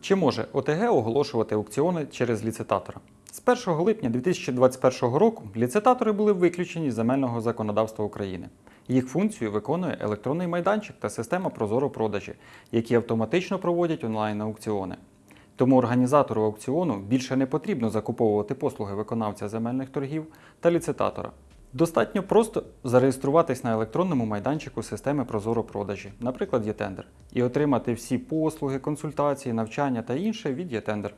Чи може ОТГ оголошувати аукціони через ліцитатора? З 1 липня 2021 року ліцитатори були виключені з земельного законодавства України. Їх функцію виконує електронний майданчик та система Прозоро продажі, які автоматично проводять онлайн-аукціони. Тому організатору аукціону більше не потрібно закуповувати послуги виконавця земельних торгів та ліцитатора. Достатньо просто зареєструватись на електронному майданчику системи Прозоро продажі, наприклад, ЄТендер, і отримати всі послуги, консультації, навчання та інше від ЄТендер.